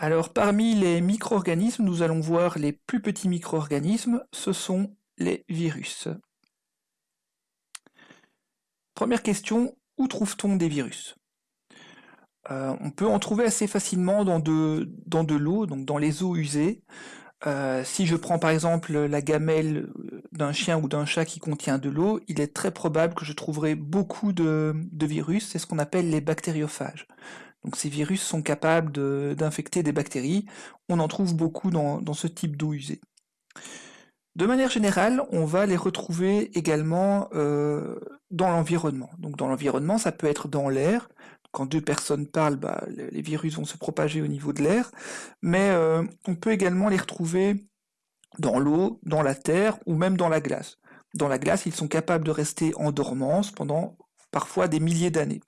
Alors parmi les micro-organismes, nous allons voir les plus petits micro-organismes, ce sont les virus. Première question, où trouve-t-on des virus? Euh, On peut en trouver assez facilement dans de, l'eau, donc dans les eaux usées. Euh, si je prends par exemple la gamelle d'un chien ou d'un chat qui contient de l'eau, il est très probable que je trouverai beaucoup de, virus, c'est ce qu'on appelle les bactériophages. Donc ces virus sont capables d'infecter des bactéries, on en trouve beaucoup dans, ce type d'eau usée. De manière générale, on va les retrouver également euh, dans l'environnement. Donc dans l'environnement, ça peut être dans l'air, quand deux personnes parlent, bah, les virus vont se propager au niveau de l'air, mais euh, on peut également les retrouver dans l'eau, dans la terre ou même dans la glace. Dans la glace, ils sont capables de rester en dormance pendant parfois des milliers d'années.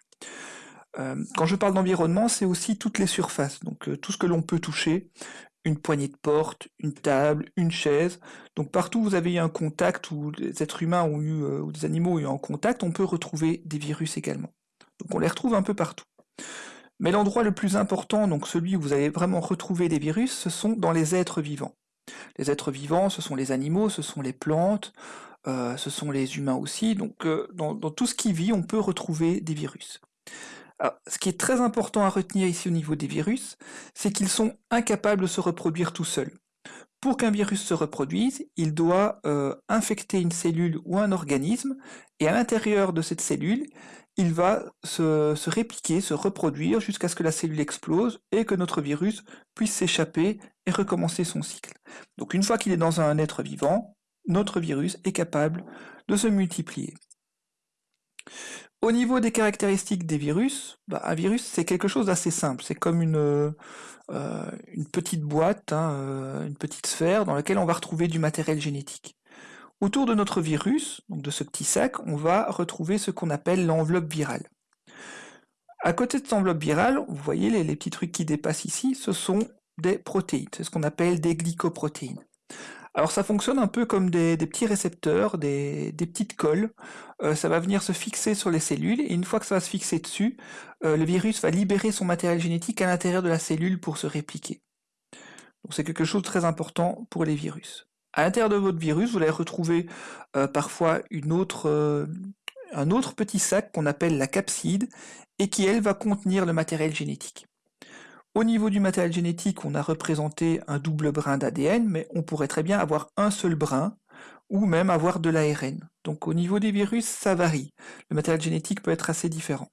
Euh, quand je parle d'environnement, c'est aussi toutes les surfaces, donc euh, tout ce que l'on peut toucher, une poignée de porte, une table, une chaise. Donc partout où vous avez eu un contact, où les êtres humains ont eu, ou des animaux ont eu un contact, on peut retrouver des virus également. Donc on les retrouve un peu partout. Mais l'endroit le plus important, donc celui où vous allez vraiment retrouver des virus, ce sont dans les êtres vivants. Les êtres vivants, ce sont les animaux, ce sont les plantes, euh, ce sont les humains aussi. Donc euh, dans, tout ce qui vit, on peut retrouver des virus. Ce qui est très important à retenir ici au niveau des virus, c'est qu'ils sont incapables de se reproduire tout seuls. Pour qu'un virus se reproduise, il doit euh, infecter une cellule ou un organisme, et à l'intérieur de cette cellule, il va se, répliquer, se reproduire jusqu'à ce que la cellule explose et que notre virus puisse s'échapper et recommencer son cycle. Donc une fois qu'il est dans un être vivant, notre virus est capable de se multiplier. Au niveau des caractéristiques des virus, bah, un virus c'est quelque chose d'assez simple, c'est comme une, euh, une petite boîte, hein, euh, une petite sphère dans laquelle on va retrouver du matériel génétique. Autour de notre virus, donc de ce petit sac, on va retrouver ce qu'on appelle l'enveloppe virale. À côté de cette enveloppe virale, vous voyez les, petits trucs qui dépassent ici, ce sont des protéines, c'est ce qu'on appelle des glycoprotéines. Alors ça fonctionne un peu comme des, petits récepteurs, des, petites colles. Euh, ça va venir se fixer sur les cellules et une fois que ça va se fixer dessus, euh, le virus va libérer son matériel génétique à l'intérieur de la cellule pour se répliquer. Donc c'est quelque chose de très important pour les virus. À l'intérieur de votre virus, vous allez retrouver euh, parfois un autre petit sac qu'on appelle la capside et qui, elle, va contenir le matériel génétique. Au niveau du matériel génétique, on a représenté un double brin d'ADN, mais on pourrait très bien avoir un seul brin ou même avoir de l'ARN. Donc au niveau des virus, ça varie. Le matériel génétique peut être assez différent.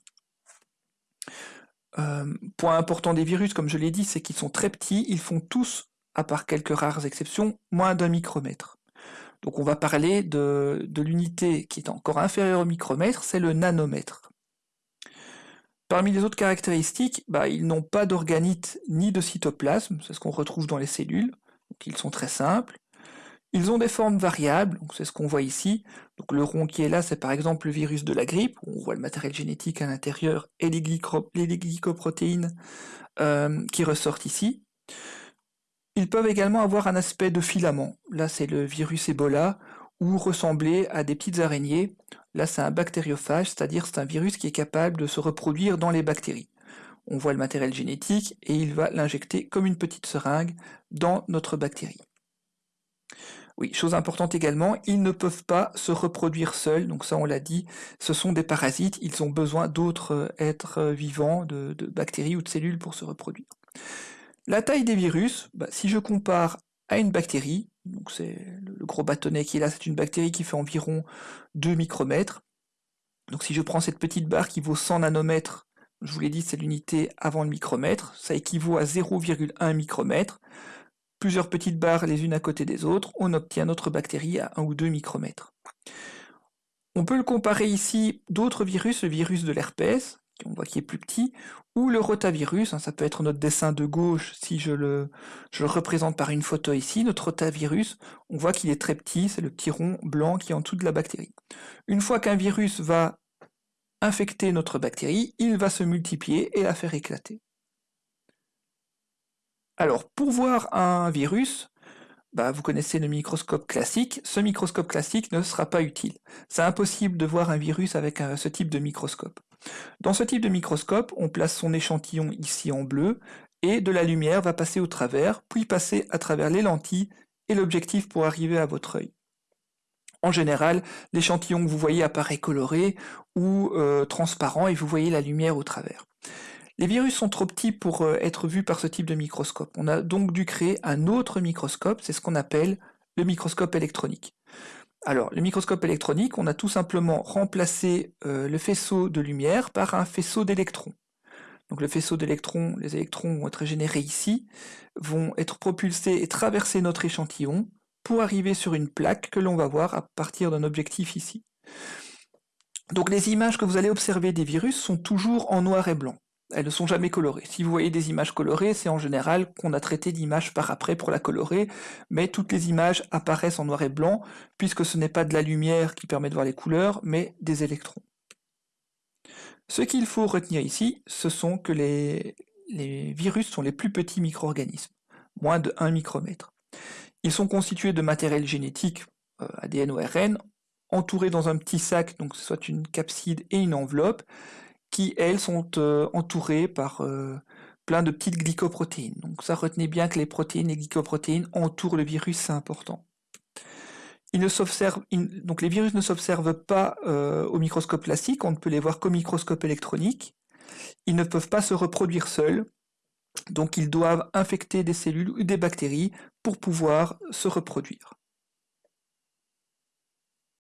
Euh, point important des virus, comme je l'ai dit, c'est qu'ils sont très petits, ils font tous à part quelques rares exceptions, moins d'un micromètre. Donc on va parler de, l'unité qui est encore inférieure au micromètre, c'est le nanomètre. Parmi les autres caractéristiques, bah, ils n'ont pas d'organite ni de cytoplasme, c'est ce qu'on retrouve dans les cellules, donc ils sont très simples. Ils ont des formes variables, c'est ce qu'on voit ici. Le rond qui est là, c'est par exemple le virus de la grippe, on voit le matériel génétique à l'intérieur et les, glycoprotéines euh, qui ressortent ici. Ils peuvent également avoir un aspect de filament. Là, c'est le virus Ebola, ou ressembler à des petites araignées. Là, c'est un bactériophage, c'est-à-dire c'est un virus qui est capable de se reproduire dans les bactéries. On voit le matériel génétique et il va l'injecter comme une petite seringue dans notre bactérie. Oui, chose importante également, ils ne peuvent pas se reproduire seuls, donc ça on l'a dit, ce sont des parasites, ils ont besoin d'autres êtres vivants, de bactéries ou de cellules pour se reproduire. La taille des virus, bah, si je compare à une bactérie, donc c'est le gros bâtonnet qui est là, c'est une bactérie qui fait environ 2 micromètres. Donc si je prends cette petite barre qui vaut 100 nanomètres, je vous l'ai dit, c'est l'unité avant le micromètre, ça équivaut à 0,1 micromètre. Plusieurs petites barres les unes à côté des autres, on obtient notre bactérie à 1 ou 2 micromètres. On peut le comparer ici d'autres virus, le virus de l'herpès, on voit qu'il est plus petit, ou le rotavirus, hein, ça peut être notre dessin de gauche si je le, représente par une photo ici, notre rotavirus, on voit qu'il est très petit, c'est le petit rond blanc qui est en dessous de la bactérie. Une fois qu'un virus va infecter notre bactérie, il va se multiplier et la faire éclater. Alors, pour voir un virus, bah, vous connaissez le microscope classique, ce microscope classique ne sera pas utile. C'est impossible de voir un virus avec ce type de microscope. Dans ce type de microscope, on place son échantillon ici en bleu et de la lumière va passer au travers, puis passer à travers les lentilles et l'objectif pour arriver à votre œil. En général, l'échantillon que vous voyez apparaît coloré ou euh, transparent et vous voyez la lumière au travers. Les virus sont trop petits pour euh, être vus par ce type de microscope. On a donc dû créer un autre microscope, c'est ce qu'on appelle le microscope électronique. Alors, le microscope électronique, on a tout simplement remplacé euh, le faisceau de lumière par un faisceau d'électrons. Donc le faisceau d'électrons, les électrons vont être générés ici, vont être propulsés et traverser notre échantillon pour arriver sur une plaque que l'on va voir à partir d'un objectif ici. Donc les images que vous allez observer des virus sont toujours en noir et blanc. Elles ne sont jamais colorées. Si vous voyez des images colorées, c'est en général qu'on a traité l'image par après pour la colorer, mais toutes les images apparaissent en noir et blanc, puisque ce n'est pas de la lumière qui permet de voir les couleurs, mais des électrons. Ce qu'il faut retenir ici, ce sont que les, virus sont les plus petits micro-organismes, moins de 1 micromètre. Ils sont constitués de matériel génétique, euh, ADN ou ARN, entourés dans un petit sac, donc soit une capside et une enveloppe, qui, elles, sont euh, entourées par euh, plein de petites glycoprotéines. Donc ça, retenez bien que les protéines et glycoprotéines entourent le virus, c'est important donc les virus ne s'observent pas euh, au microscope classique, on ne peut les voir qu'au microscope électronique. Ils ne peuvent pas se reproduire seuls, donc ils doivent infecter des cellules ou des bactéries pour pouvoir se reproduire.